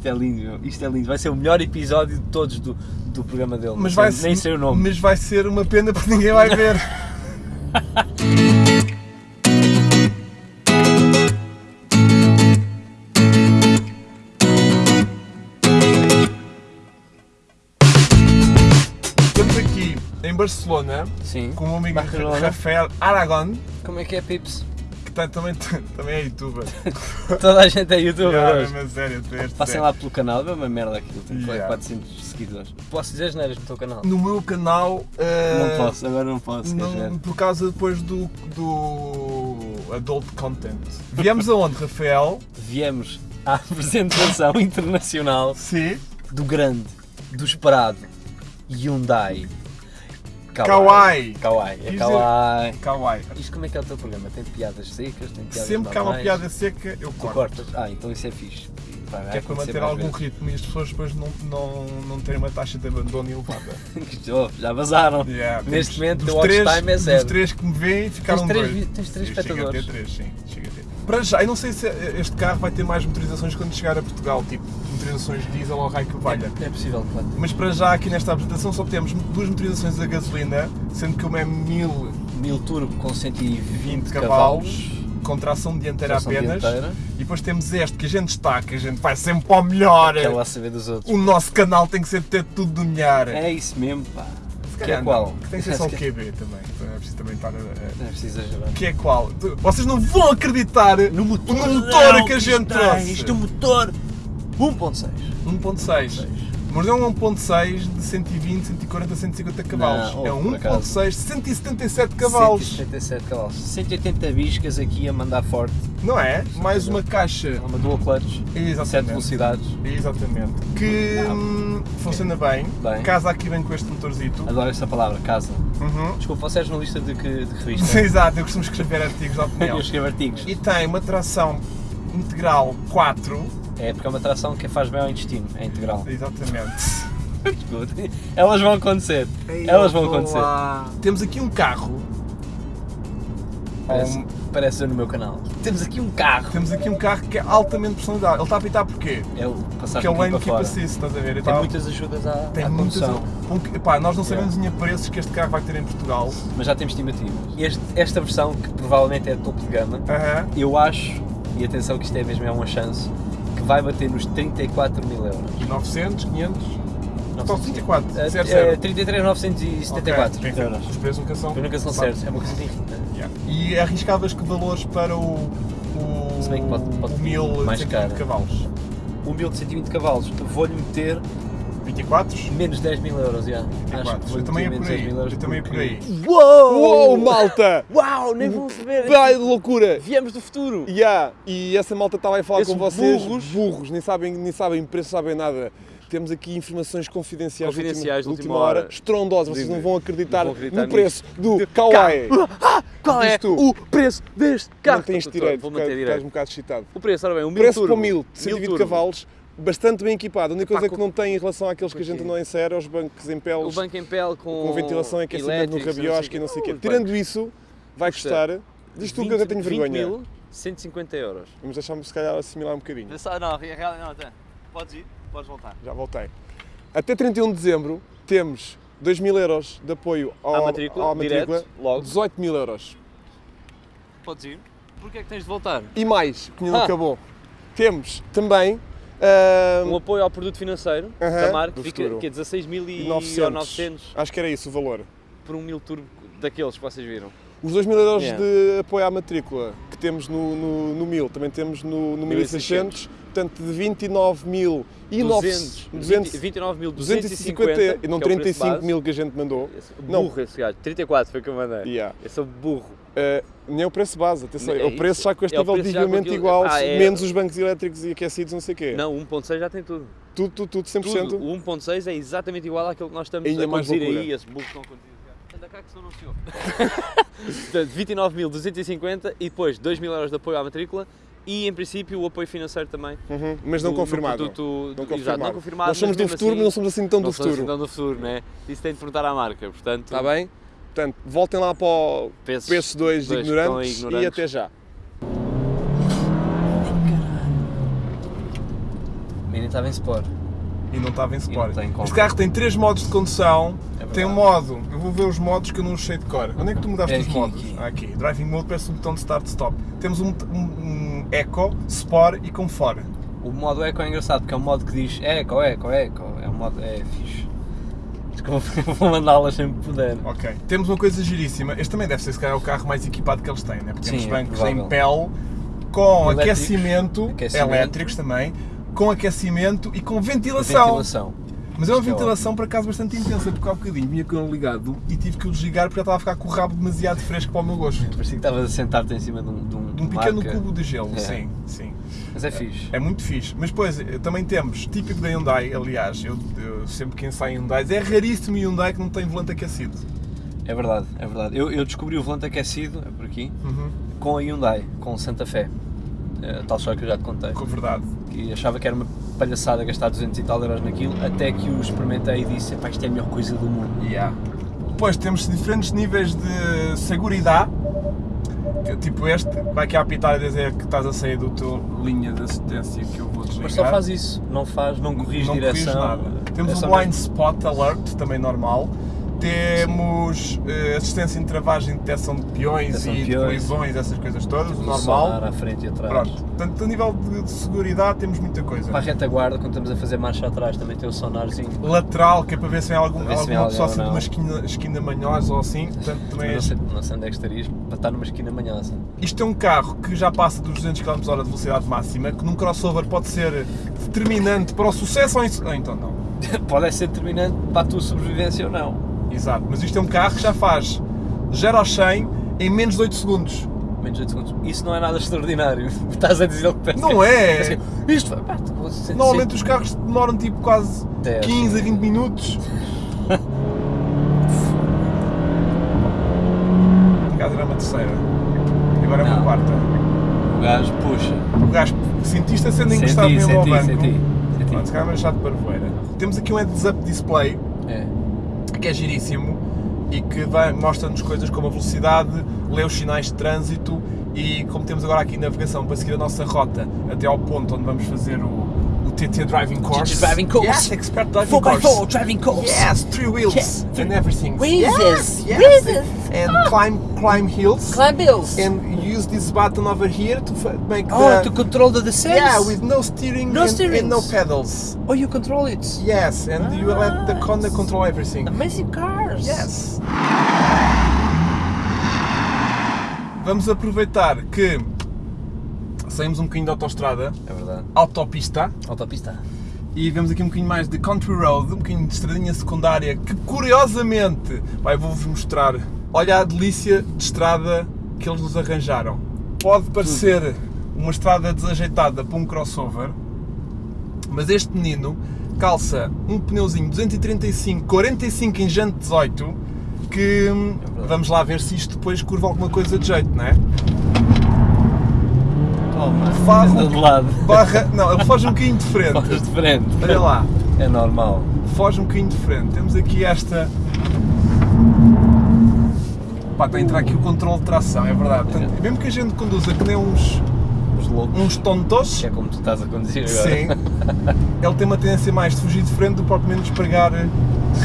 Isto é lindo, meu. isto é lindo. Vai ser o melhor episódio de todos do, do programa dele. Mas vai, nem sei o nome. mas vai ser uma pena porque ninguém vai ver. Estamos aqui em Barcelona Sim. com o meu amigo Barcelona. Rafael Aragon, Como é que é, Pips? Que tá- também, também é youtuber. Toda a gente é youtuber Yeah, hoje. mas sério, Passem sério. lá pelo canal, vê uma merda aquilo. Tem Yeah. 400 seguidores. Posso dizer as neiras no teu canal? No meu canal. eh, Não posso, agora não posso. Não, por causa depois do, do adult content. Viemos aonde, Rafael? Viemos à apresentação internacional Sim. do grande, do esperado Hyundai. Kawaii. Kawaii. É Kawaii. Kawaii. Isto como é que é o teu programa? Tem piadas secas? Tem piadas Sempre que há uma piada seca, eu corto. cortas? Ah, então isso é fixe. Vai, vai Que é para manter algum vezes. ritmo e as pessoas depois não, não, não terem uma taxa de abandono elevada. Já vazaram. Yeah, Neste momento o watch três, time é zero. três que me veem ficaram Tens três dois. tens três Sim, Chega a espectadores. ter três, sim. Chega a ter. Para já, eu não sei se este carro vai ter mais motorizações quando chegar a Portugal, tipo motorizações diesel ou raio que valha. É possível, claro. Mas para já aqui nesta apresentação só temos duas motorizações a gasolina, sendo que uma é 1000 Mil turbo com 120 20 cavalos. com tração dianteira tração apenas. dianteira, E depois temos este que a gente destaca, a gente vai sempre para o melhor. Lá saber dos outros. O nosso canal tem que ser ter tudo do melhor. É isso mesmo, pá. Que é qual? Que tem que ser só o QB também. Então é preciso também estar a. Não é preciso exagerar. Que é qual? Vocês não vão acreditar No motor, no motor que a gente tem, trouxe. Isto é um motor 1.6. 1.6. Mas não é um 1.6 de 120, 140, 150 cavalos. Não, é um por acaso. 1.6 177 cavalos. 177 cavalos. 180 biscas aqui a mandar forte. Não é? Mais uma caixa. Uma dual clutch. 7 Exatamente. velocidades. Exatamente. Que hum, funciona bem. Bem. Casa aqui bem com este motorzito. Adoro esta palavra, casa. Uhum. Desculpa, você é jornalista de que de revista? Exato, eu costumo escrever artigos de opinião. Eu escrevo artigos. E tem uma tração integral 4. É porque é uma tração que faz bem ao intestino, é integral. Exatamente. Elas vão acontecer. Elas vão acontecer. Temos aqui um carro. Parece, Um- parece no meu canal. Temos aqui um carro. Temos aqui um carro que é altamente personalizado. Ele está a apitar porquê? É o passar Porque é o Lane Keep. Assist, estás a ver? Tem tava- muitas ajudas à, tem à muitas. Um, epá, nós não sabemos ainda preços que este carro vai ter em Portugal. mas já temos estimativas. Este- esta versão, que provavelmente é topo de gama, Aham. eu acho, e atenção que isto é mesmo é uma chance, vai bater nos 34 mil euros. 900, 500. Só 34, É, zero, é, zero. 33,974 Ok, enfim, euros. Os preços nunca são. Nunca são certos, é uma coisa irrita. Yeah. E arriscavas que valores para o. o Se bem que pode- pode o 1000 mais 120 caro. cavalos. O 1000 de 120 cavalos, vou-lhe meter 24? menos 10 mil euros, já. Acho que 24. vou-lhe Eu também é por menos 10 aí. mil Eu também é por aí. Uou! Uou, malta! Uau, nem vão saber! Vai de loucura! Viemos do futuro! Yeah. E essa malta estava a falar Esses com vocês. burros. burros, nem sabem, nem sabem preço, sabem nada. Temos aqui informações confidenciais, Confidenciais de de última, última hora. estrondosas. Vocês não vão acreditar, Não vão acreditar no preço do Kawaii. Qual é tu. o preço deste carro? Não tens direito, estás direito. um bocado excitado. O preço, ora bem, o 1000 Preço turbo. para 1000, 120 turbo. cavalos, bastante bem equipado. A única coisa Epá, que não tem em relação àqueles que a gente não insere é os bancos em O peles banco em pele com, com ventilação aquecimento no rabiosque e não sei o quê. Tirando isso, vai Custa custar. Diz tu que eu 20 tenho 20 vergonha. mil, 150 euros. Vamos deixar-me se calhar assimilar um bocadinho. Não, real, não, tá. Podes ir, podes voltar. Já voltei. Até 31 de dezembro temos 2 mil euros de apoio ao, À matrícula, à matrícula direto, logo. 18 mil euros. Podes ir. Porquê é que tens de voltar? E mais, que ainda não Ah. acabou, temos também Um apoio ao produto financeiro Aham, da marca, fica futuro. que é 16.900 900. Acho que era isso o valor. por um 1000 turbo daqueles que vocês viram. Os 2 mil euros Yeah. de apoio à matrícula que temos no, no, no 1000, também temos no, no 1600, portanto de 29 mil e 200, 200, 29.250 250 e não que é o preço 35 base. mil que a gente mandou. Esse- Não. Burro esse gajo, 34 foi o que eu mandei. Yeah. Eu sou burro. Uh, nem é o preço base, atenção, É é o preço já com este É nível aquilo- igual, Ah, é. menos os bancos elétricos e aquecidos, não sei o quê. Não, o 1.6 já tem tudo. Tudo, tudo, tudo, 100%. Tudo. O 1.6 é exatamente igual àquilo que nós estamos Ainda a conduzir aí, esse burro que estão a conduzir. Anda cá que senão não se ouve. Portanto, 29.250 e depois 2.000 euros de apoio à matrícula e, em princípio, o apoio financeiro também. Uhum, Mas não do- do confirmado. produto- Não do- Exato, confirmado. não confirmado. Nós somos do futuro, assim, mas não somos assim tão do não somos futuro. assim tão do futuro, né? Isso tem de perguntar à marca, portanto, Está bem? Portanto, voltem lá para o peços, PS2 dois que estão ignorantes, ignorantes. e até já. Man, estava em Sport. E não estava em Sport. este carro tem três modos de condução. É tem um modo, eu vou ver os modos que eu não sei de cor. Onde é que tu mudaste É os aqui, modos? aqui. Ah, aqui. Driving Mode parece um botão de start-stop. Temos um, um, um Eco, Sport e Comfort. O modo Eco é engraçado porque é um modo que diz Eco, Eco, Eco. É um modo. É fixe. Vou- mandá-las sempre que puder. Ok. Temos uma coisa giríssima. Este também deve ser, se calhar, o carro mais equipado que eles têm, né? Porque temos Sim, é bancos provável. em pele, com Elétricos, aquecimento, aquecimento. elétricos também, com aquecimento e com ventilação. Ventilação. Mas é uma Isto é ventilação, por acaso, bastante intensa, porque há um bocadinho vinha com ele ligado e tive que o desligar porque eu estava a ficar com o rabo demasiado fresco para o meu gosto. Parecia que estavas a sentar-te em cima de um, de um, um pequeno marca. cubo de gelo, É. sim, sim. Mas é fixe. É muito fixe. Mas depois também temos, típico da Hyundai, aliás, eu, eu sempre que ensaio Hyundai, é raríssimo Hyundai que não tem volante aquecido. É verdade, é verdade. Eu, eu descobri o volante aquecido, é por aqui, Uhum. com a Hyundai, com Santa Fé. É, tal história que eu já te contei. Com a verdade. Que achava que era uma palhaçada gastar 200 e tal euros naquilo, até que o experimentei e disse: "Epá, isto é a melhor coisa do mundo. Yeah. Depois temos diferentes níveis de seguridade. Tipo este, vai aqui apitar e dizer que estás a sair do teu linha de assistência que eu vou desligar. Mas só faz isso, não faz, não corrige não direção. corrige nada. Temos é um blind mesmo- spot alert, também normal. Temos eh, assistência em travagem, detecção de peões Detecção e de peões. colisões, essas coisas todas, o normal. à frente e atrás. Pronto, portanto, a nível de, de seguridade temos muita coisa. Para a retaguarda, quando estamos a fazer marcha atrás, também tem o sonarzinho. Lateral, que é para ver se vem algum, ver se alguma pessoa assim ou de uma não. esquina, esquina manhosa ou assim. Portanto, também Eu é- não sei, não sei onde é que estarias para estar numa esquina manhosa. Isto é um carro que já passa dos 200 km h de velocidade máxima, que num crossover pode ser determinante para o sucesso ou insu- ah, então não. Pode ser determinante para a tua sobrevivência ou não. Exato, mas isto é um carro que já faz 0 ao 100 em menos de 8 segundos. Menos de 8 segundos. Isso não é nada extraordinário. Estás a dizer o que pensa. Não é? Assim, Isto pá, Normalmente os carros demoram tipo quase Dez. 15 a 20 minutos. Acaso era uma terceira. Agora é uma Não. quarta. O gajo puxa. O gajo sentiste a sendo Senti, encostado mesmo ao senti, banco. senti, senti. Pronto, se calhar é chato para voeira. Temos aqui um heads-up display. Que é giríssimo e que mostra-nos coisas como a velocidade, lê os sinais de trânsito e como temos agora aqui navegação para seguir a nossa rota até ao ponto onde vamos fazer o, o TT Driving Course. Driving Course. Yes, Expert Driving Course. driving course. Yes, three wheels Yeah. and everything. Wheels. Yes, yes. Wheels. And climb climb hills. Climb hills. And use this button over here to make Oh, the to control the descent. yeah with no steering, No and, steerings. and no pedals. Oh, you control it. Yes, and you let the Honda control everything. Amazing cars. Yes. Vamos aproveitar que saímos um bocadinho da autostrada, É verdade. autopista, Autopista. e vemos aqui um bocadinho mais de country road, um bocadinho de estradinha secundária, que curiosamente, vai, vou-vos mostrar. Olha a delícia de estrada que eles nos arranjaram. Pode parecer uma estrada desajeitada para um crossover, mas este menino calça um pneuzinho 235, 45 em jante 18, que hum, verdade. vamos lá ver se isto depois curva alguma coisa de jeito, não é? Toma. Farro. De lado. Barra, não, ele foge um bocadinho de frente. Foges de frente. Olha lá. É normal. foge um bocadinho de frente. Temos aqui esta. Pá, está a entrar aqui o controle de tração, é verdade. Portanto, mesmo que a gente conduza que nem uns, uns tontos, Que é como tu estás a conduzir agora. sim, ele tem uma tendência mais de fugir de frente do que propriamente de espregar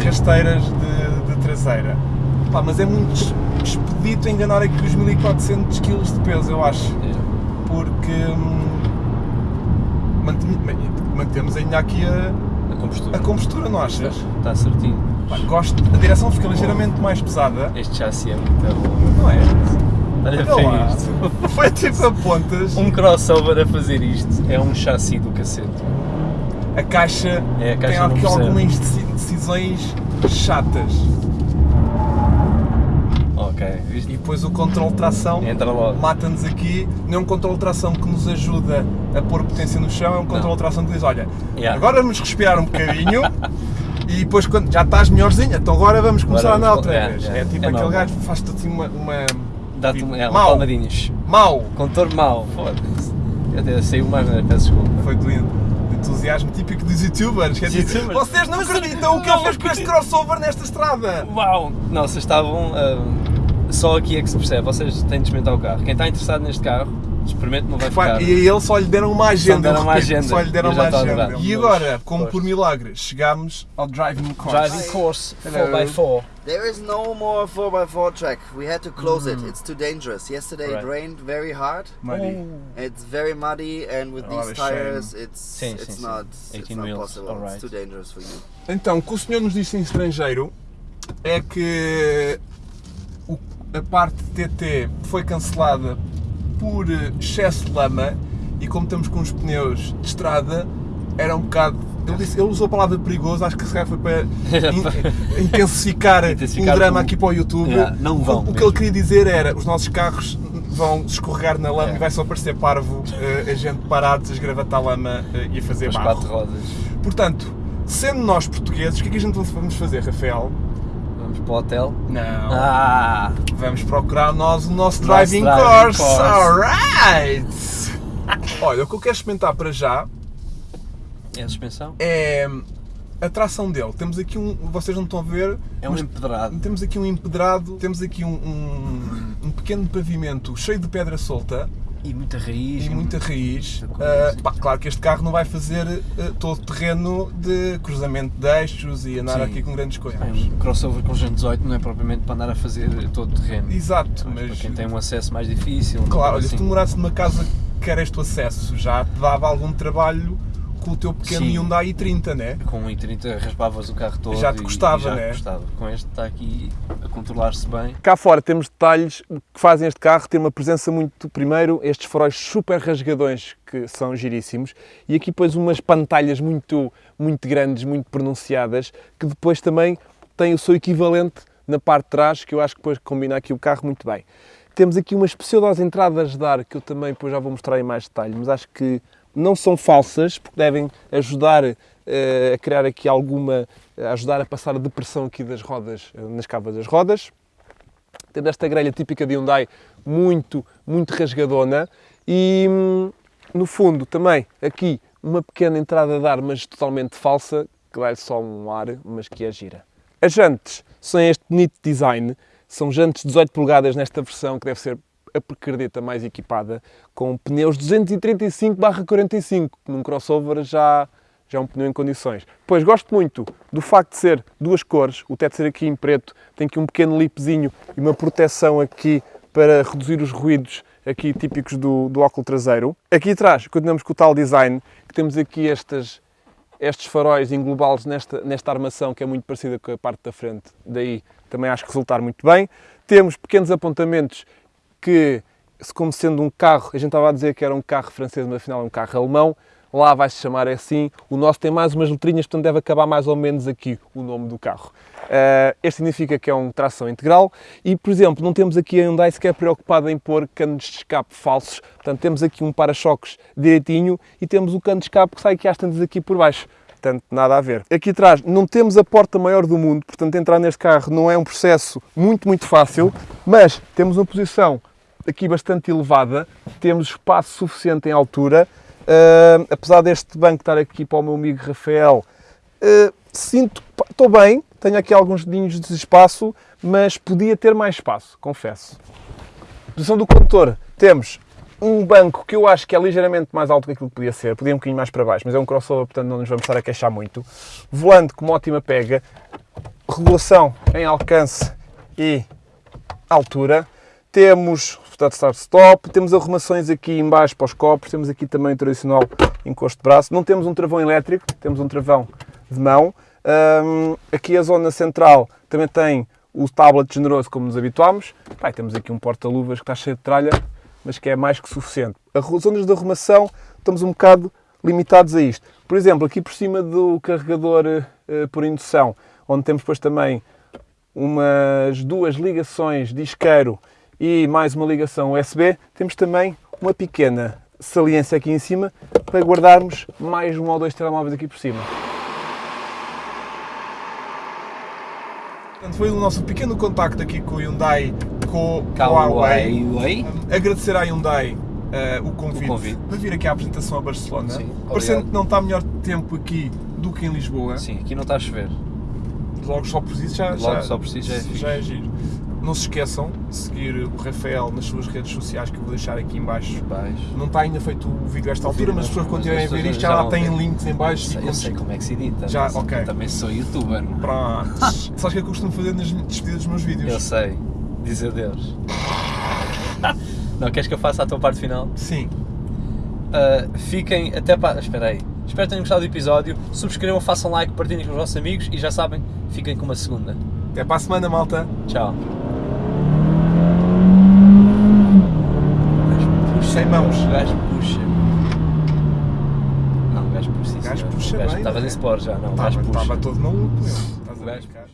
rasteiras de, de traseira. Pá, mas é muito expedito enganar aqui os 1400 kg de peso, eu acho. É. Porque hum, mantemos ainda aqui a, A compostura. a compostura, não achas? Está certinho. Pá, gosto, a direção fica ligeiramente mais pesada, Este chassi é muito bom. não é? Olha Olha para lá, isto. foi tipo a pontas, Um crossover a fazer isto é um chassi do cacete. a caixa, É, a caixa tem aqui percebe. algumas deci- decisões chatas. Ok, E viste? depois o controle de tração Entra logo. mata-nos aqui, não é um controle de tração que nos ajuda a pôr potência no chão, é um controle de tração que diz, olha, Yeah. agora vamos respirar um bocadinho e depois quando já estás melhorzinho, então agora vamos começar Agora a andar outra é, vez. é. É, tipo É aquele normal. gajo que faz-te assim uma... uma Dá-te um, é, um Mau. palmadinhos. mau, Contor mau. Foda-se. Eu até saiu mais, mas peço desculpa. Foi do en- do entusiasmo típico dos youtubers. Que é tipo, youtubers. Vocês não acreditam o que ele fez com este crossover nesta estrada! Uau! Não, vocês estavam. ah, só aqui é que se percebe. Vocês têm de experimentar o carro. Quem está interessado neste carro, Experimente, não vai ficar. E a ele só lhe deram uma agenda. deram eu uma agenda. Só lhe deram uma a agenda. E agora, como por milagre, chegámos ao driving course. Driving course Hello. 4x4. There is no more 4x4 track. We had to close it. It's too dangerous. Yesterday Right. it rained very hard. Muddy. It's very muddy, and with Oh, these shame. tires, it's Sim, it's sim, sim. not it's 18 not possible. alright. It's too dangerous for you. Então, o que o senhor nos disse em estrangeiro é que o- a parte TT foi cancelada por excesso de lama e como estamos com os pneus de estrada, era um bocado. Ele, disse- ele usou a palavra perigoso, acho que se calhar foi para in- intensificar, Intensificar um drama o- aqui para o YouTube. Yeah, não vão O, o que ele queria dizer era: os nossos carros vão escorregar na lama e vai só parecer parvo eh, a gente parados a esgravatar lama eh, e a fazer As barro. quatro rodas. Portanto, sendo nós portugueses, o que é que a gente vamos fazer, Rafael? Vamos para o hotel. Não. Ah! Vamos procurar nós o nosso driving, driving course. course. Alright! Olha, o que eu quero experimentar para já É a suspensão? é a tração dele. Temos aqui um. Vocês não estão a ver. É um empedrado. Temos aqui um empedrado, temos aqui um, um, um pequeno pavimento cheio de pedra solta E muita raiz. e muita raiz. muita coisa, Ah, pá, claro que este carro não vai fazer ah, todo o terreno de cruzamento de eixos e andar Sim. aqui com grandes coisas. Bem, um crossover com Gen 18 não é propriamente para andar a fazer todo o terreno. Exato, Mas mas. para quem tem um acesso mais difícil. Claro, olha, coisa se tu assim. morasses numa casa que era este acesso, já te dava algum trabalho com o teu pequeno Sim. Hyundai i30, né? Com um i30 raspavas o carro todo. Já te e- custava, e já te né? custava. Com este está aqui a controlar-se bem. Cá fora temos detalhes que fazem este carro ter uma presença muito. Primeiro, estes faróis super rasgadões que são giríssimos, e aqui depois umas pantalhas muito, muito grandes, muito pronunciadas, que depois também têm o seu equivalente na parte de trás, que eu acho que depois combina aqui o carro muito bem. Temos aqui umas pseudos entradas de ar, que eu também depois já vou mostrar em mais detalhe, mas acho que não são falsas, porque devem ajudar eh, a criar aqui alguma. ajudar a passar a depressão aqui das rodas, eh, nas cavas das rodas tendo esta grelha típica de Hyundai muito, muito rasgadona e hum, no fundo também aqui uma pequena entrada de ar, mas totalmente falsa, que dá-lhe só um ar, mas que é gira. As jantes são este bonito design, são jantes 18 polegadas nesta versão que deve ser a percardeta mais equipada, com pneus 235/45, que num crossover já, já é um pneu em condições. Pois gosto muito do facto de ser duas cores, o teto ser aqui em preto, tem aqui um pequeno lipzinho e uma proteção aqui para reduzir os ruídos aqui típicos do, do óculo traseiro. Aqui atrás continuamos com o tal design, que temos aqui estas, estes faróis englobá-los nesta, nesta armação que é muito parecida com a parte da frente, daí também acho que resultar muito bem. Temos pequenos apontamentos que, como sendo um carro, a gente estava a dizer que era um carro francês, mas afinal é um carro alemão, lá vai-se chamar assim. O nosso tem mais umas letrinhas, portanto deve acabar mais ou menos aqui o nome do carro. Uh, este significa que é um tração integral e, por exemplo, não temos aqui a Hyundai sequer preocupada em pôr canos de escape falsos. Portanto, temos aqui um para-choques direitinho e temos o cano de escape que sai aqui às tantas aqui por baixo. Portanto, nada a ver. Aqui atrás não temos a porta maior do mundo, portanto entrar neste carro não é um processo muito, muito fácil, mas temos uma posição aqui bastante elevada, temos espaço suficiente em altura, Uh, apesar deste banco estar aqui para o meu amigo Rafael, uh, sinto estou bem, tenho aqui alguns dedinhos de espaço, mas podia ter mais espaço, confesso. Posição do condutor, temos um banco que eu acho que é ligeiramente mais alto que aquilo que podia ser, podia um bocadinho mais para baixo, mas é um crossover, portanto não nos vamos estar a queixar muito. Volante com uma ótima pega, regulação em alcance e altura. Temos portanto, start-stop, temos arrumações aqui em baixo para os copos, temos aqui também o tradicional encosto de braço. Não temos um travão elétrico, temos um travão de mão. Um, aqui a zona central também tem o tablet generoso como nos habituámos. Pai, temos aqui um porta-luvas que está cheio de tralha, mas que é mais que suficiente. As zonas de arrumação estamos um bocado limitados a isto. Por exemplo, aqui por cima do carregador uh, por indução, onde temos depois também umas duas ligações de isqueiro e mais uma ligação USB, temos também uma pequena saliência aqui em cima para guardarmos mais um ou dois telemóveis aqui por cima. Portanto, foi o nosso pequeno contacto aqui com o Hyundai, com, com a Huawei. Agradecer à Hyundai uh, o, convite o, convite para vir aqui à apresentação a Barcelona. Sim, Parecendo que não está melhor tempo aqui do que em Lisboa. Sim, aqui não está a chover. Logo só por isso já, Logo já, só por si já é já é giro. Não se esqueçam de seguir o Rafael nas suas redes sociais que eu vou deixar aqui em baixo. Não está ainda feito o vídeo a esta altura, mas as pessoas quando a ver isto já já lá têm links em Eu baixo. sei, e eu sei como é que se edita. Já, mas ok. Eu também sou youtuber. Pronto. Sabes o que é que eu costumo fazer nas despedidas dos meus vídeos? Eu sei. Dizer Deus. Não, queres que eu faça a tua parte final? Sim. Uh, fiquem até para. Espera aí. Espero que tenham gostado do episódio. Subscrevam, façam like, partilhem com os vossos amigos e já sabem, fiquem com uma segunda. Até para a semana, malta. Tchau. Sem mãos. O gajo puxa. Não, o gajo puxa. O gajo senhor. puxa bem, Estavas em sport já, não. Estava todo maluco, meu. Estás a brincar.